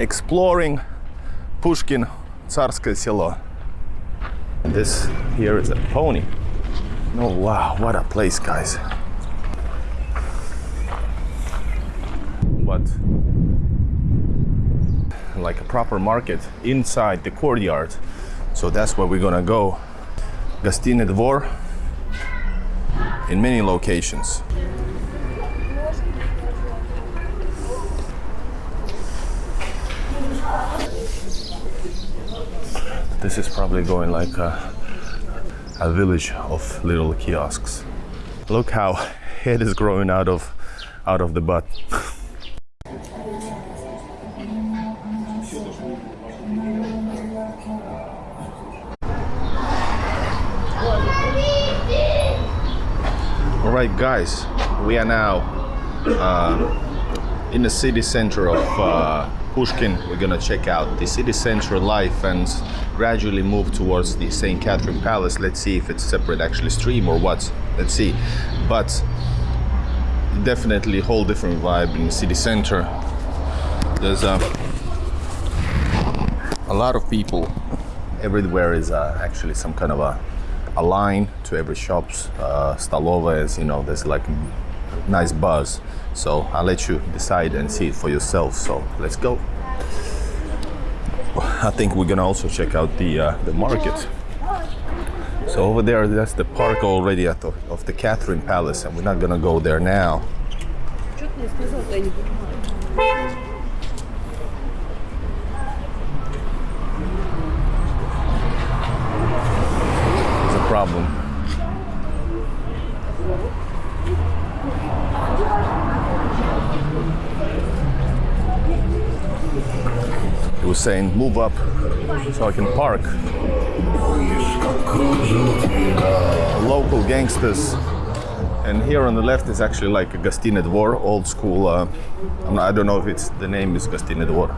exploring Pushkin Tsarskoye Selo. This here is a pony. Oh wow, what a place, guys. But like a proper market inside the courtyard. So that's where we're gonna go. Gostiny Dvor in many locations. This is probably going like a, a village of little kiosks. Look how head is growing out of out of the butt. All right, guys, we are now uh, in the city center of uh, Pushkin. We're gonna check out the city center life and gradually move towards the St. Catherine Palace. Let's see if it's separate actually stream or what. Let's see. But definitely whole different vibe in the city center. There's a, a lot of people. Everywhere is uh, actually some kind of a a line to every shops, uh, Stalova is, you know, there's like nice buzz. So I'll let you decide and see it for yourself. So let's go. I think we're gonna also check out the uh, the market. So over there, that's the park already at the, of the Catherine Palace, and we're not gonna go there now. saying move up so I can park. Local gangsters. And here on the left is actually like a Gostiny Dvor, old school. Uh, I don't know if it's the name is Gostiny Dvor.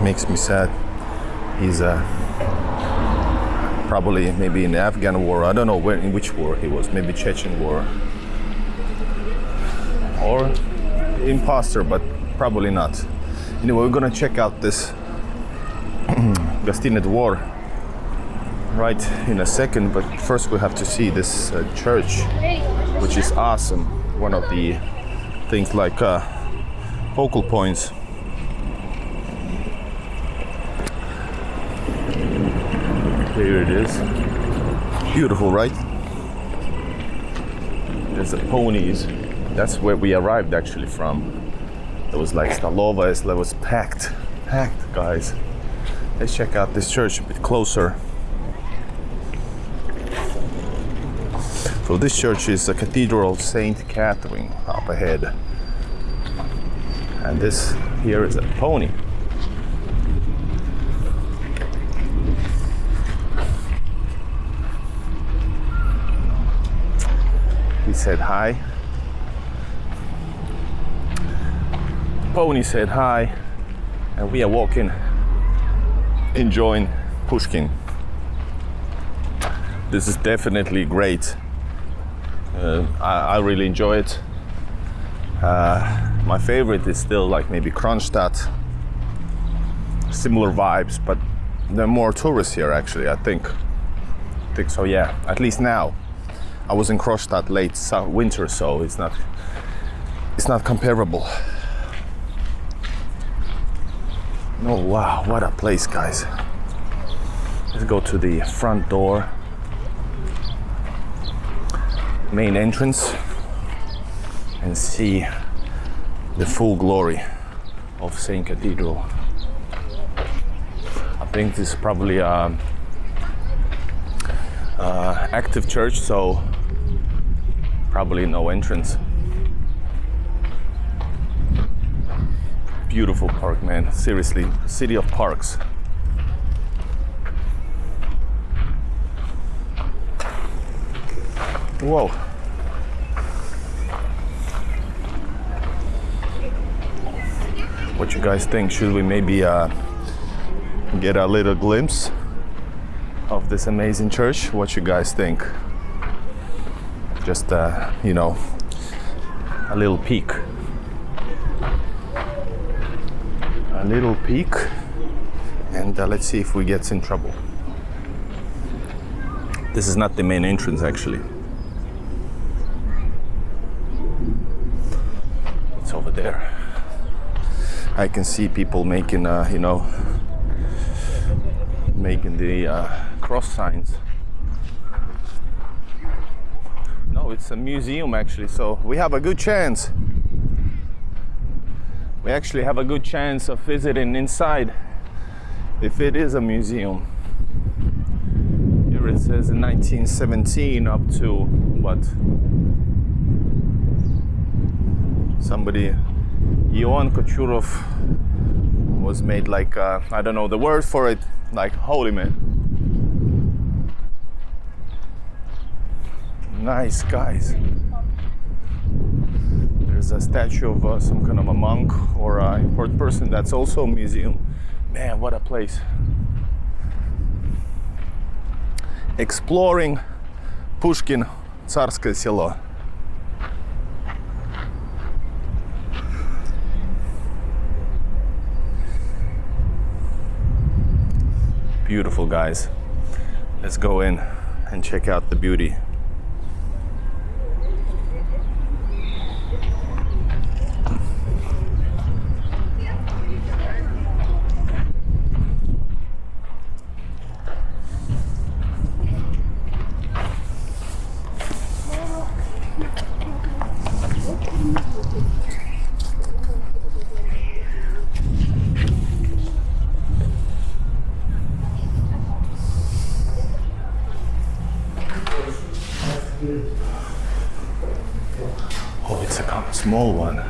Makes me sad. He's a uh, probably maybe in the Afghan war. I don't know where in which war he was. Maybe Chechen war or imposter, but probably not. Anyway, we're gonna check out this Gostiny Dvor right in a second. But first, we have to see this uh, church, which is awesome. One of the things like uh, focal points Here it is. Beautiful, right? There's the ponies. That's where we arrived actually from. It was like Stalova, it was packed. Packed, guys. Let's check out this church a bit closer. So this church is the Cathedral of Saint Catherine up ahead. And this here is a pony. He said hi. Pony said hi, and we are walking, enjoying Pushkin. This is definitely great. Uh, I, I really enjoy it. Uh, my favorite is still like maybe Kronstadt. Similar vibes, but there are more tourists here actually. I think. I think so. Yeah, at least now. I was in Kronstadt late winter, so it's not it's not comparable. Oh wow, what a place, guys! Let's go to the front door, main entrance, and see the full glory of Saint Cathedral. I think this is probably a, a active church, so probably no entrance. Beautiful park, man. Seriously, city of parks. Whoa. What you guys think? Should we maybe uh, get a little glimpse of this amazing church. What you guys think? Just uh, you know, a little peek. A little peek, and uh, let's see if we get in trouble. This is not the main entrance, actually. It's over there. I can see people making, uh, you know, making the uh, cross signs. It's a museum actually, so we have a good chance. We actually have a good chance of visiting inside if it is a museum. Here it says in 1917 up to what? Somebody, Ion Kochurov was made like, uh, I don't know the word for it, like holy man. Nice guys. There's a statue of uh, some kind of a monk or an important person. That's also a museum. Man, what a place. Exploring Pushkin, Tsarskoye Selo. Beautiful guys. Let's go in and check out the beauty. Oh, it's a com- small one.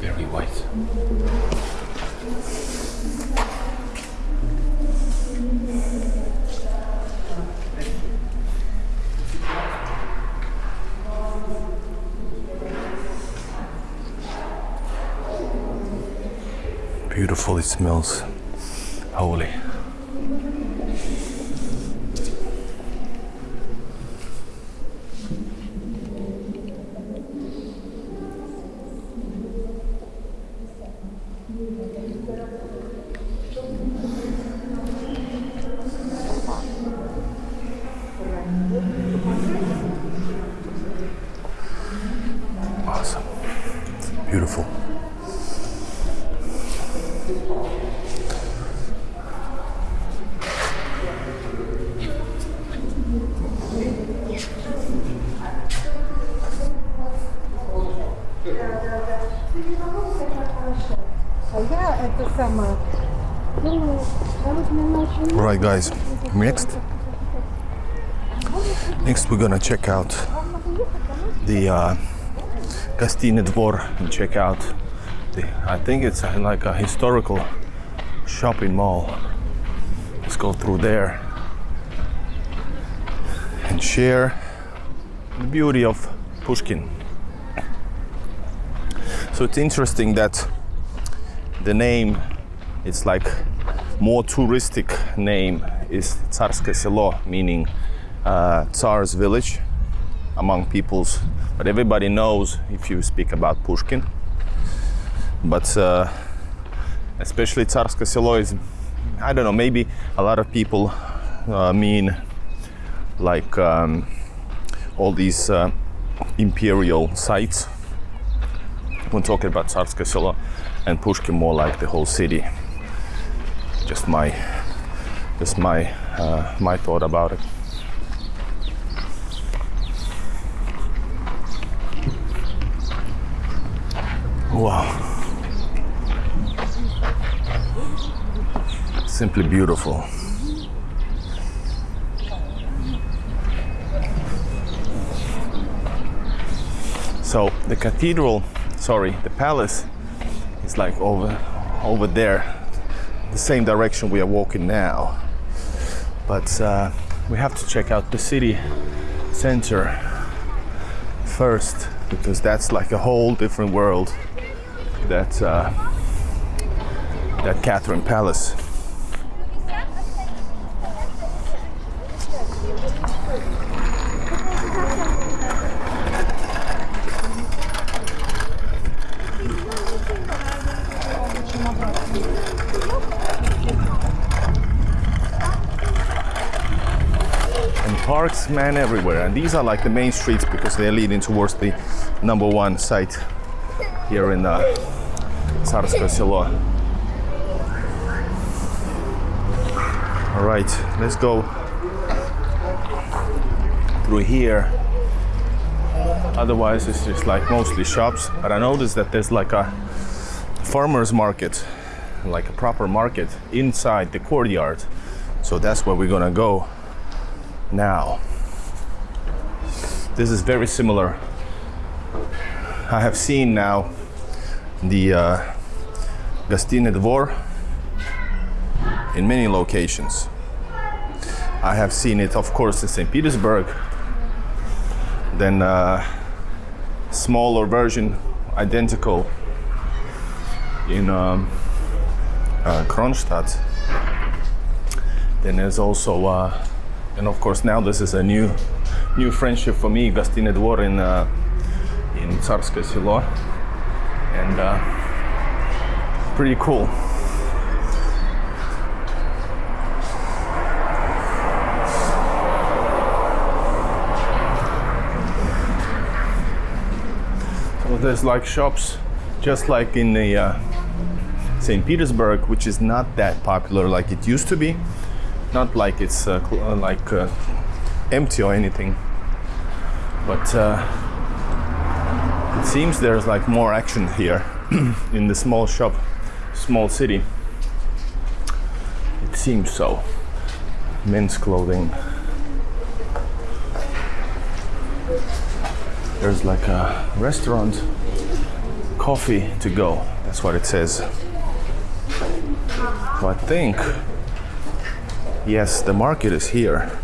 Very white. Beautiful, it smells holy. We're gonna check out the uh, Gostiny Dvor and check out the. I think it's uh, like a historical shopping mall. Let's go through there and share the beauty of Pushkin. So it's interesting that the name it's like more touristic name is Tsarskoye Selo, meaning uh, Tsar's village among peoples. But everybody knows if you speak about Pushkin. But uh, especially Tsarskoye Selo is, I don't know, maybe a lot of people uh, mean like um, all these uh, imperial sites when talking about Tsarskoye Selo and Pushkin more like the whole city. Just my, just my, uh, my thought about it. Wow. Simply beautiful. So the cathedral, sorry, the palace is like over over there, the same direction we are walking now. But uh, we have to check out the city center first because that's like a whole different world that uh, that Catherine Palace. parks man everywhere and these are like the main streets because they're leading towards the number one site here in the. Tsarskoye Selo. All right, let's go through here. Otherwise, it's just like mostly shops. But I noticed that there's like a farmer's market, like a proper market inside the courtyard. So that's where we're gonna go now. This is very similar. I have seen now the uh, Gostiny Dvor in many locations. I have seen it, of course, in St. Petersburg. Then uh, smaller version, identical in um, uh, Kronstadt. Then there's also, uh, and of course now this is a new, new friendship for me, Gostiny Dvor in uh, in Tsarskoye Selo, and uh, pretty cool. So there's like shops, just like in the uh, St. Petersburg, which is not that popular like it used to be. Not like it's uh, uh, like uh, empty or anything, but uh, seems there's like more action here in the small shop, small city. It seems so. Men's clothing. There's like a restaurant, coffee to go. That's what it says. So I think, yes, the market is here.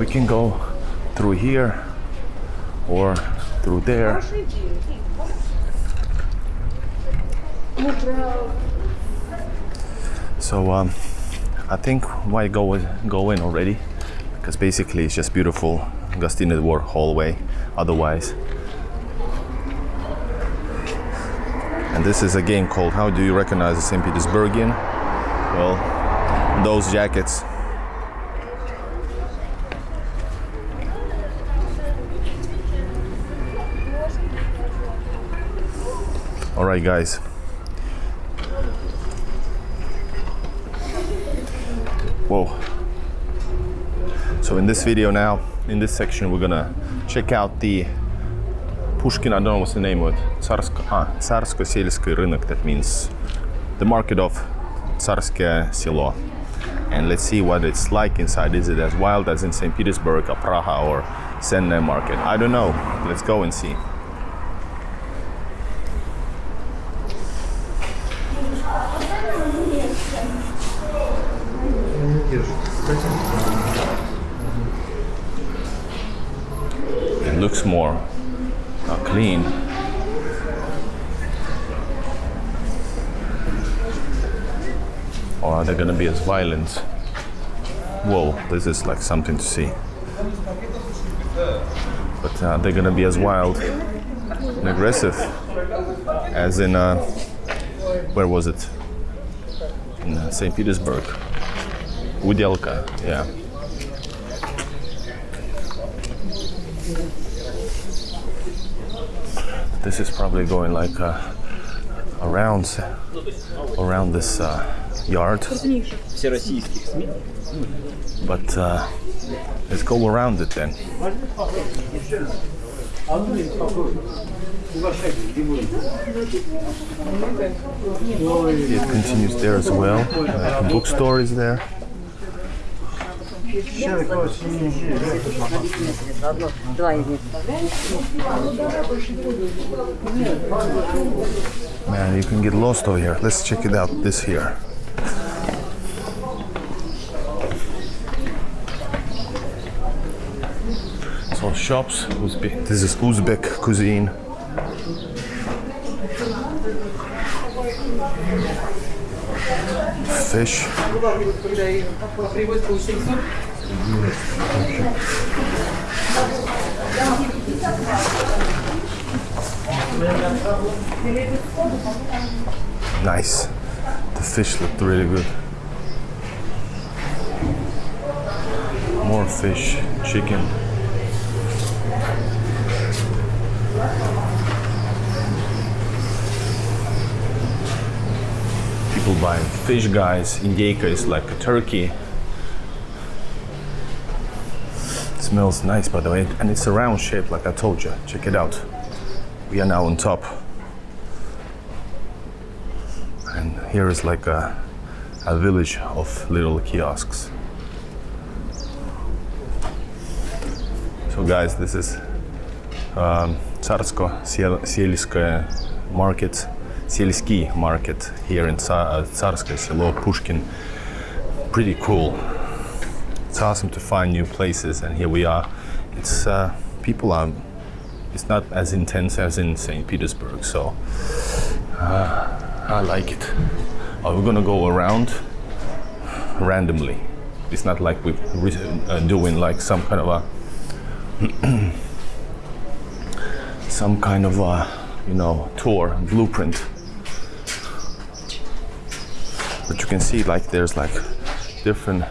We can go through here or through there. So um, I think why go go in already? Because basically it's just beautiful Gostiny Dvor hallway. Otherwise, and this is a game called How Do You Recognize a St. Petersburgian? Well, those jackets. right guys whoa so in this video now in this section we're gonna check out the Pushkin I don't know what's the name of it ah, Tsarsko, Selskoy Rynok that means the market of Tsarskoe Selo and let's see what it's like inside. Is it as wild as in St. Petersburg or Praha or Senne market? I don't know. Let's go and see. Looks more uh, clean. Or are they gonna be as violent? Whoa, this is like something to see. But uh, they're gonna be as wild and aggressive as in, uh, where was it? In uh, St. Petersburg. Udelka, yeah. this is probably going like uh, around around this uh, yard. But uh, let's go around it then. It continues there as well. Bookstore is there. Man, you can get lost over here. Let's check it out. This here. So shops. Uzbek. This is Uzbek cuisine. Fish. Nice. The fish looked really good. More fish, chicken. People buying fish guys. Indeka is like a turkey. It smells nice by the way and it's a round shape like I told you. Check it out. We are now on top. And here is like a, a village of little kiosks. So guys, this is um, Tsarsko market Selski market here in Tsarskoye Selo, Pushkin. Pretty cool. It's awesome to find new places, and here we are. It's uh, people are. It's not as intense as in St. Petersburg, so uh, I like it. Oh, we're gonna go around randomly. It's not like we're uh, doing like some kind of a some kind of a you know tour blueprint can see like there's like different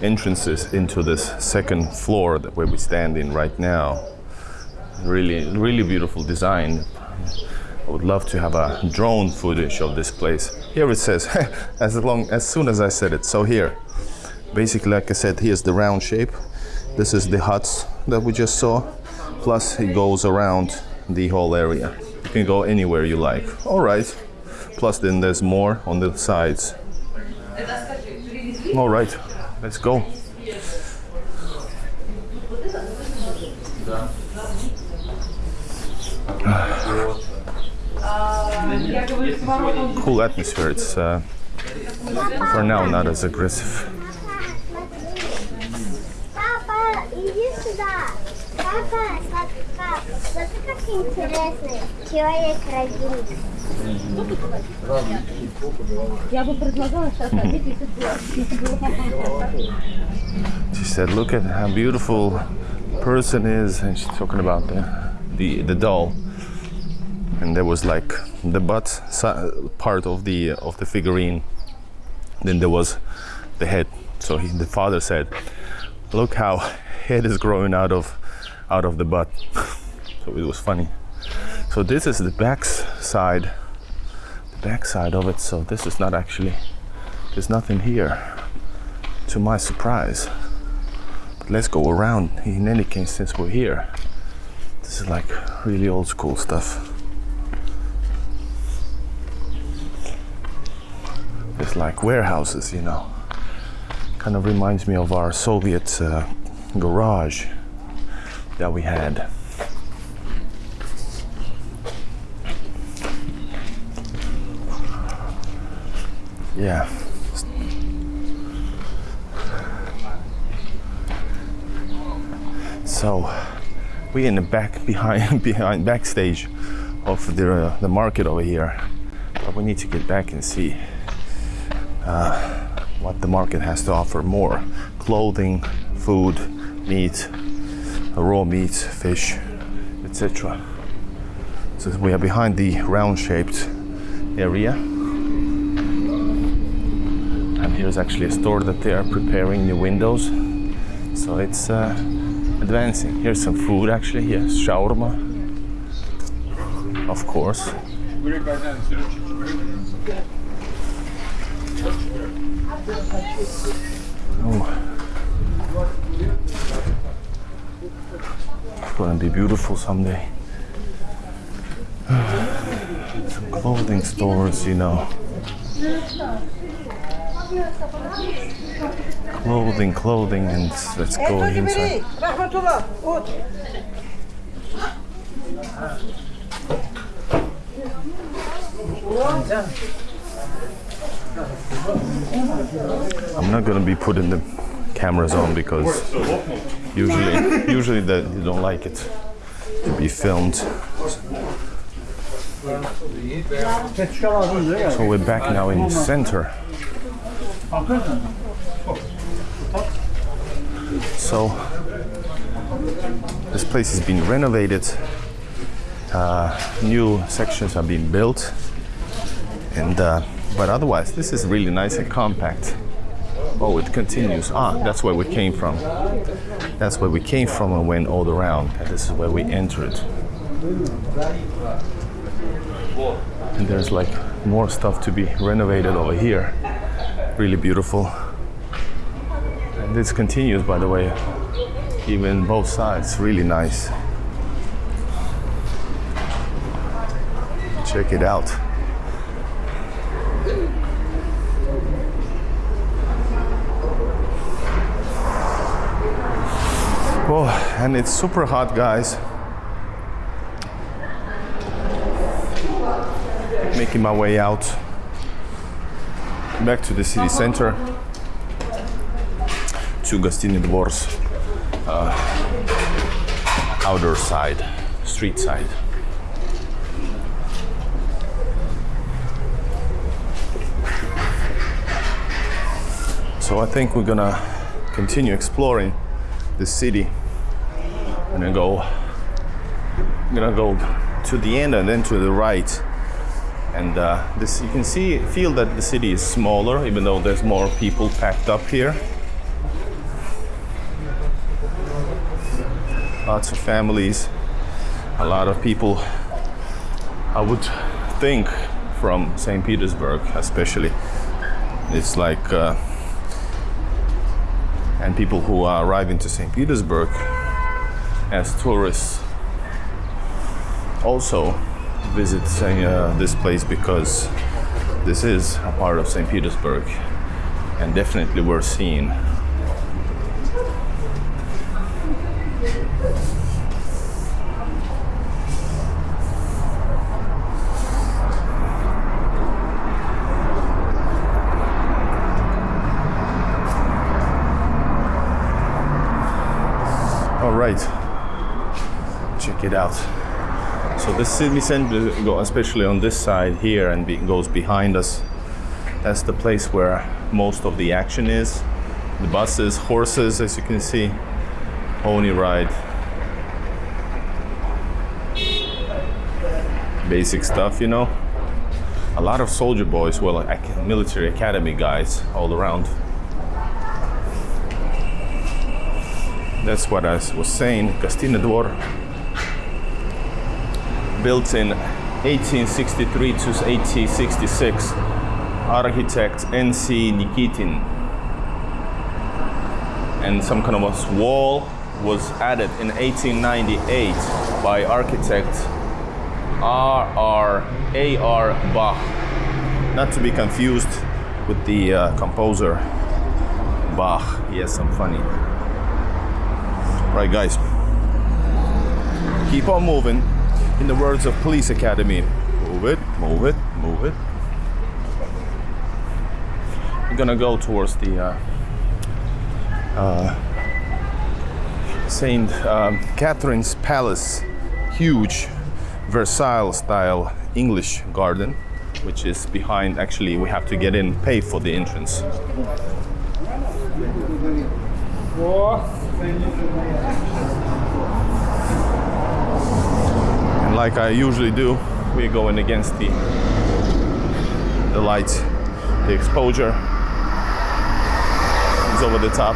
entrances into this second floor that where we stand in right now. Really, really beautiful design. I would love to have a drone footage of this place. Here it says, as long as soon as I said it. So here, basically, like I said, here's the round shape. This is the huts that we just saw. Plus, it goes around the whole area. You can go anywhere you like. All right. Plus, then there's more on the sides. All right. Let's go. Cool atmosphere. It's uh, for now not as aggressive. Папа, иди сюда. Папа, папа, смотри, как интересно. Человек-родитель. Я бы предлагала сейчас одеть, если бы- если было папа. She said, "Look at how beautiful person is," and she's talking about the the, the doll. And there was like the butt si- part of the of the figurine. Then there was the head. So he, the father said, "Look how head is growing out of out of the butt." so it was funny. So this is the back side, the back side of it. So this is not actually. There's nothing here, to my surprise. But let's go around. In any case, since we're here, this is like really old school stuff. It's like warehouses, you know. Kind of reminds me of our Soviet uh, garage that we had. Yeah. So we in the back behind behind backstage of the uh, the market over here, but we need to get back and see uh, what the market has to offer more: clothing, food, meat, raw meats, fish, etc. So we are behind the round-shaped area, here's actually a store that they are preparing new windows. So it's. Uh, advancing. Here's some food actually. Yes, shawarma. Of course. Oh. It's gonna be beautiful someday. Some clothing stores, you know. Clothing, clothing, and let's go inside. I'm not gonna be putting the cameras on because usually usually that you don't like it to be filmed. So we're back now in the center. So this place has been renovated. Uh, new sections are being built, and uh, But otherwise, this is really nice and compact. Oh, it continues. Ah, that's where we came from. That's where we came from and went all around. And this is where we entered. And there's like more stuff to be renovated over here. Really beautiful. And this continues, by the way, even both sides. Really nice. Check it out. Oh, and it's super hot, guys. Making my way out back to the city center to Gostiny Dvor's uh, outer side, street side. So I think we're gonna continue exploring the city. I'm gonna go gonna go to the end and then to the right. And uh, this you can see feel that the city is smaller even though there's more people packed up here. Lots of families, a lot of people I would think from St. Petersburg especially. It's like uh, and people who are arriving to St. Petersburg as tourists also visit uh, this place because this is a part of St. Petersburg and definitely worth seeing. All right, check it out. So the city center, especially on this side here, and goes behind us. That's the place where most of the action is. The buses, horses, as you can see, pony ride. Basic stuff, you know. A lot of soldier boys, well, military academy guys all around. That's what I was saying. Gostinny Dvor, built in 1863 to 1866, architect N.C. Nikitin. And some kind of a wall was added in 1898 by architect R.R. A.R. Bach. Not to be confused with the uh, composer Bach. He has some funny Right, guys. Keep on moving. In the words of Police Academy, move it, move it, move it. We're gonna go towards the uh, uh, Saint um, Catherine's Palace, huge Versailles style English garden, which is behind. Actually, we have to get in, pay for the entrance. Like I usually do, we're going against the the light, the exposure is over the top.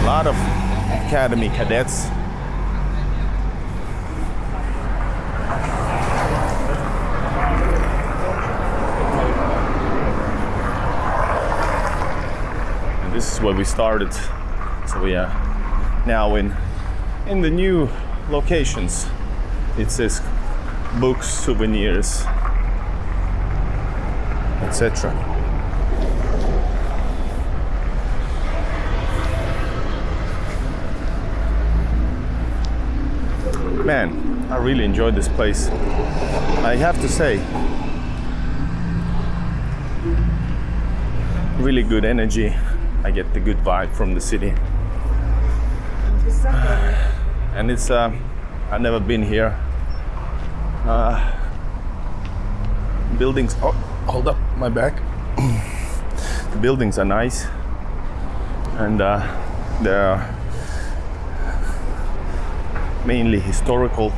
A lot of academy cadets. This is where we started. So we are now in in the new locations. It says books, souvenirs, etc. Man, I really enjoyed this place. I have to say, really good energy. I get the good vibe from the city. And it's, uh, I've never been here. Uh, buildings, oh, hold up my back. the buildings are nice. And uh, there are mainly historical.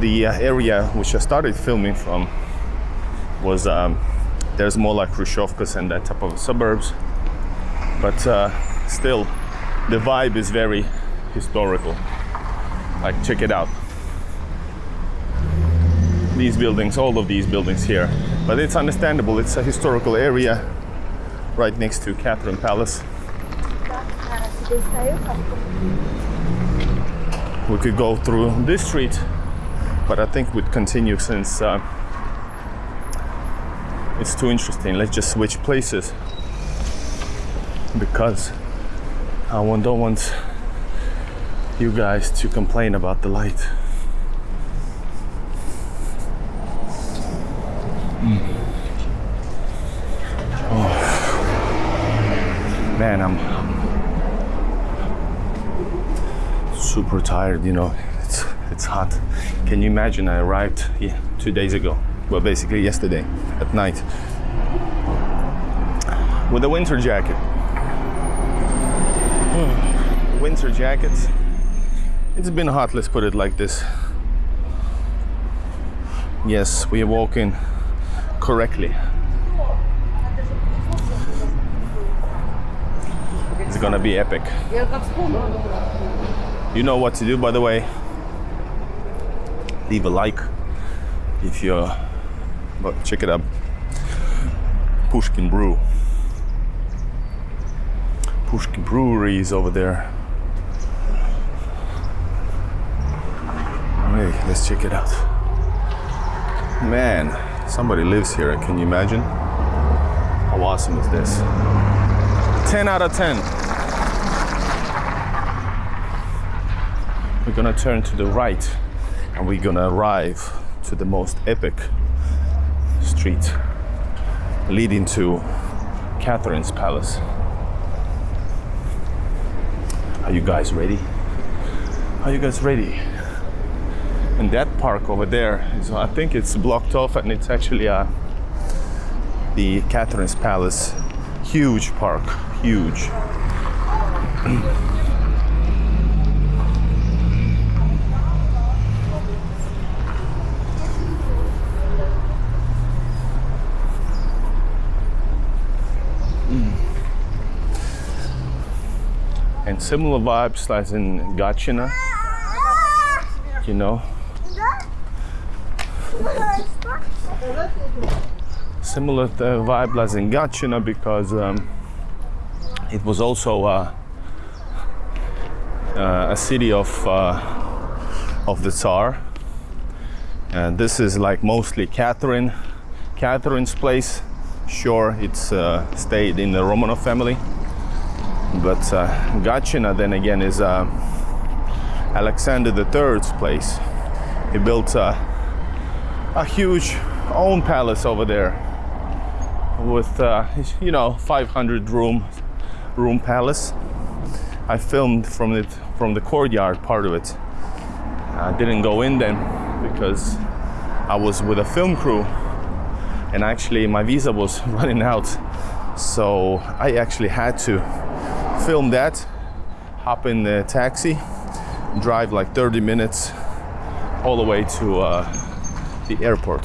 The uh, area which I started filming from was um, there's more like Khrushchevkas and that type of suburbs, but uh, still the vibe is very historical. Like check it out. These buildings, all of these buildings here, but it's understandable. It's a historical area right next to Catherine Palace. We could go through this street, but I think we'd continue since uh, it's too interesting. Let's just switch places because I don't want you guys to complain about the light. Oh. Man, I'm super tired, you know. It's it's hot. Can you imagine I arrived yeah, 2 days ago. Well, basically yesterday at night with a winter jacket. Winter jackets. It's been hot, let's put it like this. Yes, we are walking correctly. It's gonna be epic. You know what to do, by the way. Leave a like if you're. But check it out. Pushkin Brew. Pushkin Brewery is over there. Let's check it out. Man, somebody lives here. Can you imagine? How awesome is this? 10 out of 10. We're gonna turn to the right and we're gonna arrive to the most epic street leading to Catherine's Palace. Are you guys ready? Are you guys ready? That park over there is, I think it's blocked off and it's actually uh, the Catherine's Palace. Huge park, huge. and similar vibes as in Gatchina, you know. Similar uh, vibe as in Gatchina because um, it was also uh, uh, a city of of the Tsar. And this is like mostly Catherine, Catherine's place. Sure, it's stayed in the Romanov family but Gatchina then again is Alexander III's place. He built a huge own palace over there with uh, you know 500 room room palace. I filmed from it from the courtyard part of it. I didn't go in then because I was with a film crew and actually my visa was running out so I actually had to film that, hop in the taxi, drive like 30 minutes all the way to uh, the airport.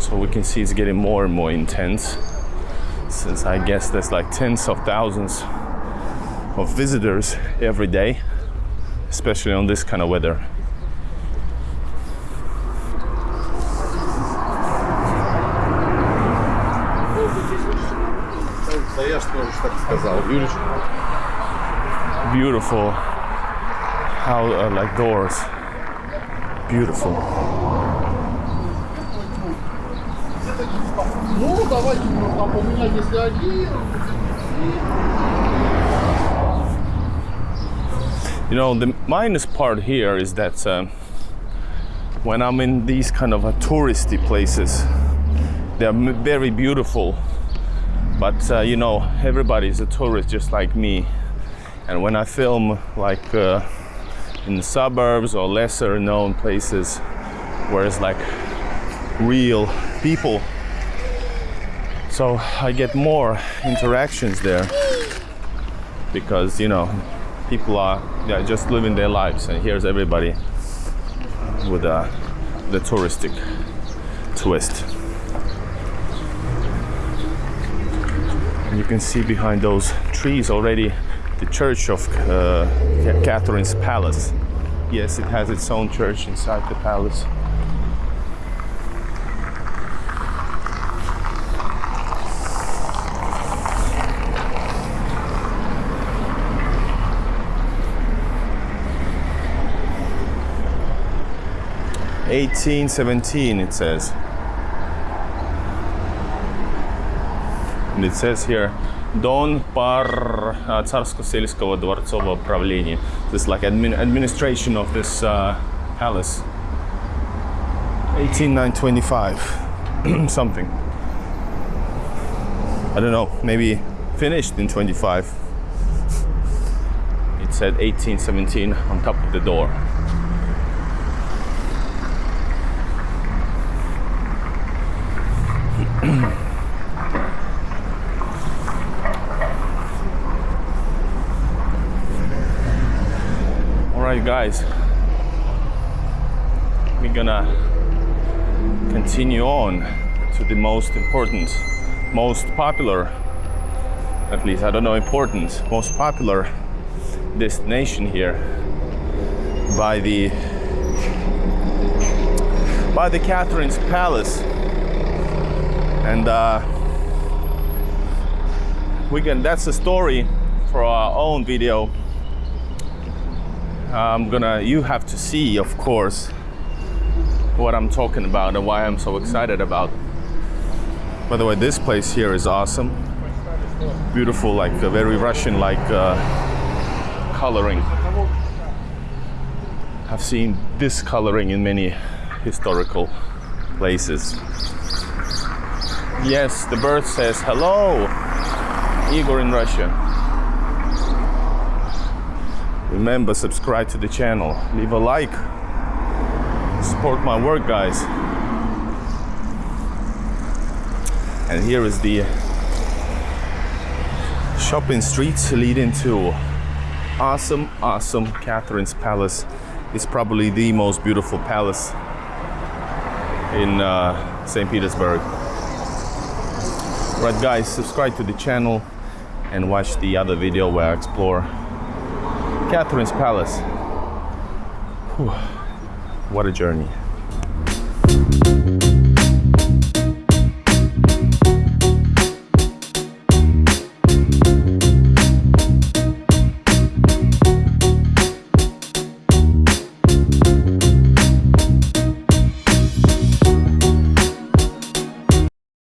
So we can see it's getting more and more intense since I guess there's like tens of thousands of visitors every day, especially on this kind of weather. Beautiful, how uh, like doors, beautiful. Ну, давайте, папа, у меня если один. you know the minus part here is that um, when i'm in these kind of uh, touristy places they're m- very beautiful but uh, you know everybody's a tourist just like me and when i film like uh, in the suburbs or lesser known places where it's like real people so I get more interactions there because you know people are yeah, just living their lives, and here's everybody with uh, the touristic twist. And you can see behind those trees already the church of uh, Catherine's Palace. Yes, it has its own church inside the palace. Eighteen seventeen, it says. And it says here Дон пар uh, царско-сельского дворцового правления. This like admin, administration of this uh, palace. 18925 something. I don't know, maybe finished in 25. It said 1817 on top of the door. All right, guys. We're gonna continue on to the most important, most popular, at least I don't know important, most popular destination here by the by the Catherine's Palace, and uh, we can. That's a story for our own video. I'm gonna. You have to see, of course, what I'm talking about and why I'm so excited about. By the way, this place here is awesome. Beautiful, like a very Russian-like uh, coloring. I've seen this coloring in many historical places. Yes, the bird says hello, Igor in Russia. Remember, subscribe to the channel, leave a like, support my work, guys. And here is the shopping streets leading to awesome, awesome Catherine's Palace. It's probably the most beautiful palace in uh, St. Petersburg. Right, guys, subscribe to the channel and watch the other video where I explore Catherine's Palace. Whew. What a journey.